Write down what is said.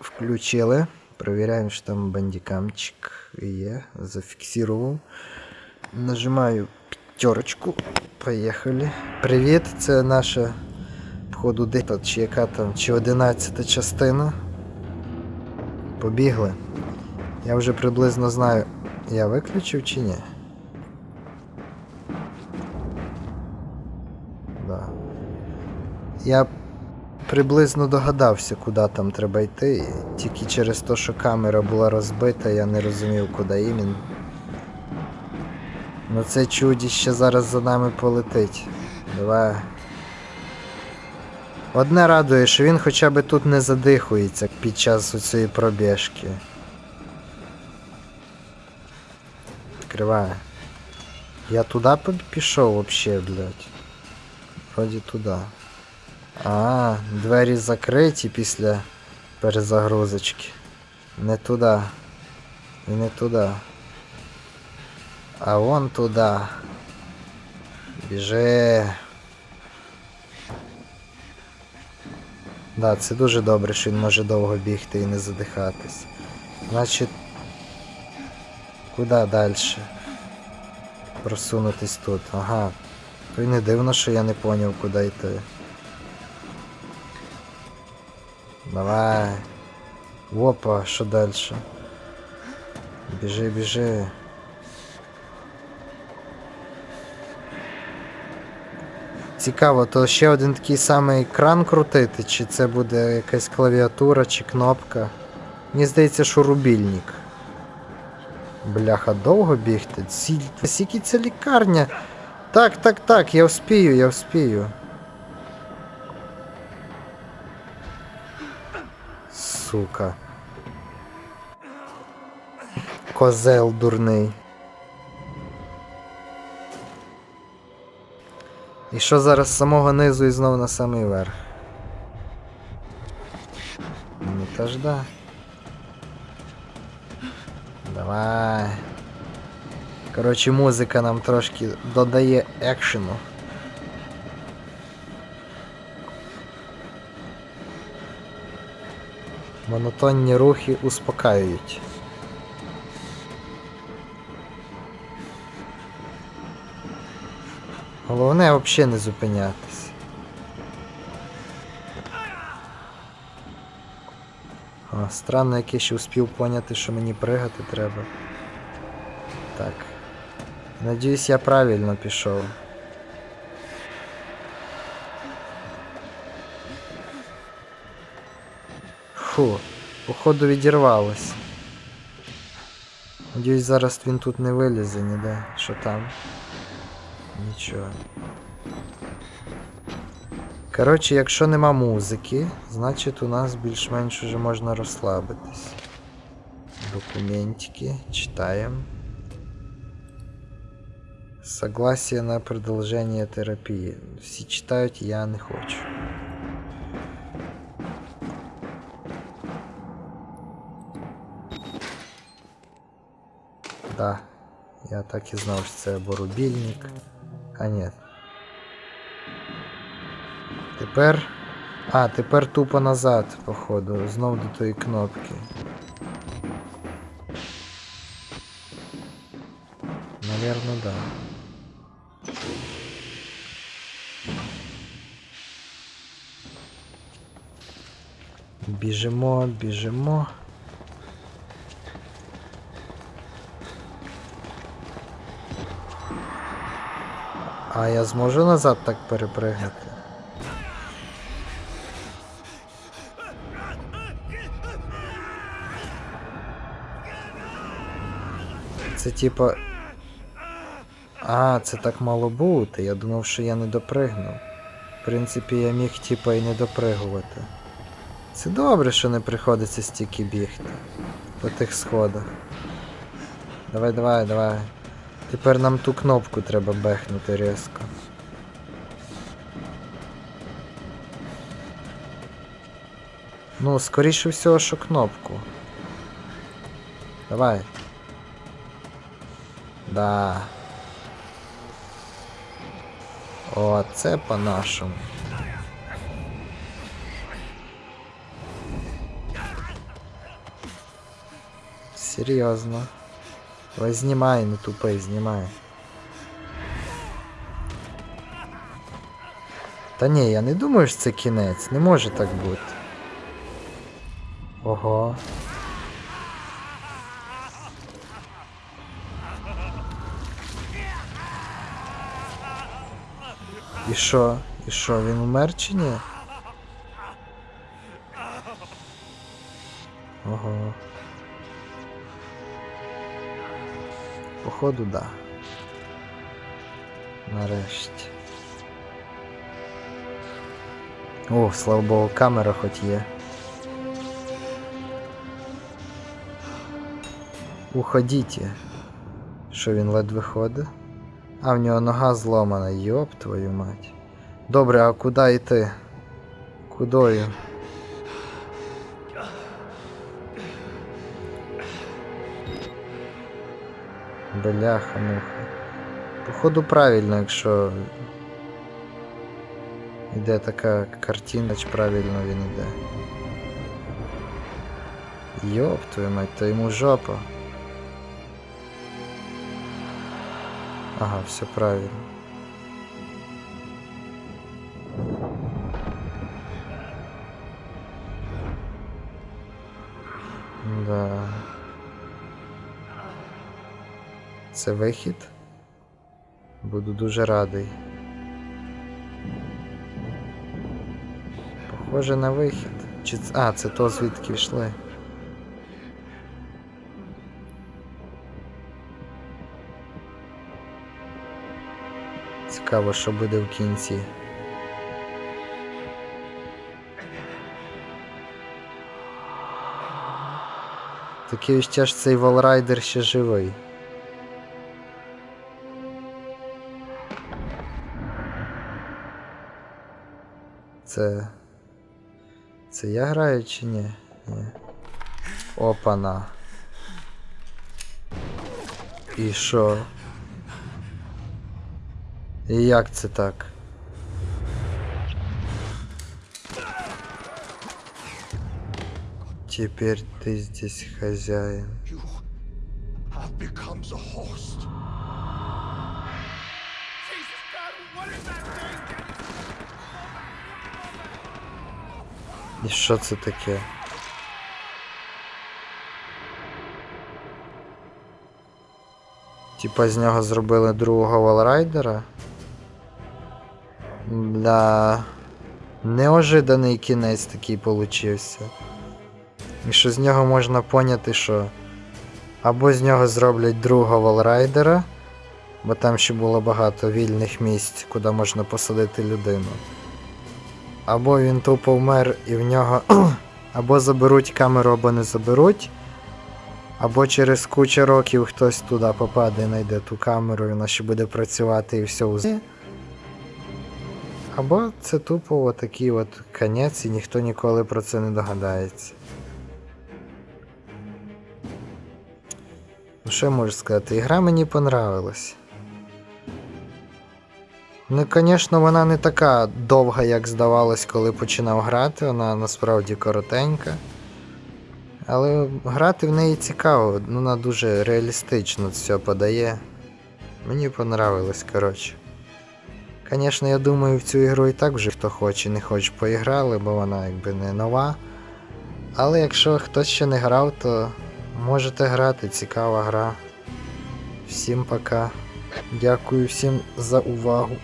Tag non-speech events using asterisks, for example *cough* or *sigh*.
включили. Провіряємо, що там бандикамчик є. Зафіксував. Нажимаю п'ятерочку. Поїхали. Привіт, це наша походу дita, чи яка там, чи 11 частина. Побігли. Я вже приблизно знаю, я виключив чи ні. Я приблизно догадався, куди там треба йти. Тільки через те, що камера була розбита, я не розумів, куди іменно. Ну це чудіще зараз за нами полетить. Давай. Одне радує, що він хоча б тут не задихується під час цієї пробіжки. Відкриває. Я туди пішов вообще, блядь. Вроді туди. А, двері закриті після перезагрузочки. Не туди. І не туди. А вон туди. Біжи. Да, це дуже добре, що він може довго бігти і не задихатись. Значить. Куди далі? Просунутись тут. Ага. То не дивно, що я не поняв, куди йти. Давай. Опа, що далі? Біжи, біжи. Цікаво, то ще один такий самий екран крутити, чи це буде якась клавіатура чи кнопка. Мені здається, що рубільник. Бляха, довго бігти? Скільки це лікарня? Так, так, так, я вспію, я вспію. Сука. Козел дурний. І що зараз з самого низу і знову на самий верх? Ну та ж да. Давай. Коротше, музика нам трошки додає екшену. Монотонні рухи успокаюють. Головне взагалі не зупинятись. О, странно, як я ще успів поняти, що мені пригати треба. Так. Надіюсь, я правильно пішов. Фу, походу відірвалось. Надіюсь, зараз він тут не вилізе ніде. Що там? Нічого. Коротше, якщо нема музики, значить у нас більш-менш уже можна розслабитись. Документики, читаємо. Согласие на продолжение терапии. Всі читають, я не хочу. Да, я так і знав, що це або рубільник. А ні. Тепер. А, тепер тупо назад, походу. Знов до тої кнопки. Наверно, да. Біжимо, біжимо. А я зможу назад так перепригнути? Це типа. А, це так мало бути. Я думав, що я не допригнув. В принципі, я міг типа і не допригувати. Це добре, що не приходиться стільки бігти по тих сходах. Давай, давай, давай. Тепер нам ту кнопку треба бехнути різко. Ну, скоріше всього, що кнопку. Давай. Да. О, це по-нашому. Серйозно. Ой, знімай, не тупий, знімай. Та ні, я не думаю, що це кінець. Не може так бути. Ого. І що? І що, він умер чи ні? Походу, да. Нарешті. О, слава Богу, камера хоч є. Уходіть. Що він ледве ходить? А в нього нога зломана, йоп твою мать. Добре, а куди йти? Кудою? Бляха, муха. Походу правильно, якщо йде така картина, чи правильно він йде. Йоп твою мать, то йому жопа. Ага, все правильно. Це вихід? Буду дуже радий. Похоже на вихід. Чи А, це то звідки йшли. Цікаво, що буде в кінці. Таке відчуття, що цей волрайдер ще живий. Це. Це я граю чи ні? Ні. Опана. І що? І як це так? Теперь ты здесь хозяин. You І що це таке? Типа з нього зробили другого валрайдера? Да. Неожиданий кінець такий получився. І що з нього можна поняти, що або з нього зроблять другого валрайдера, бо там ще було багато вільних місць, куди можна посадити людину. Або він тупо вмер і в нього *clears throat* або заберуть камеру, або не заберуть. Або через кучу років хтось туди попаде знайде ту камеру, і вона ще буде працювати і все узе. Або це тупо отакий от конець, і ніхто ніколи про це не догадається. Ну що можу сказати? Ігра мені понравилась. Ну, звісно, вона не така довга, як здавалось, коли починав грати, вона насправді коротенька. Але грати в неї цікаво, ну, вона дуже реалістично все подає. Мені понравилось, коротше. Звісно, я думаю, в цю ігру і так вже хто хоче, не хоче поіграли, бо вона якби не нова. Але якщо хтось ще не грав, то можете грати, цікава гра. Всім пока. Дякую всім за увагу.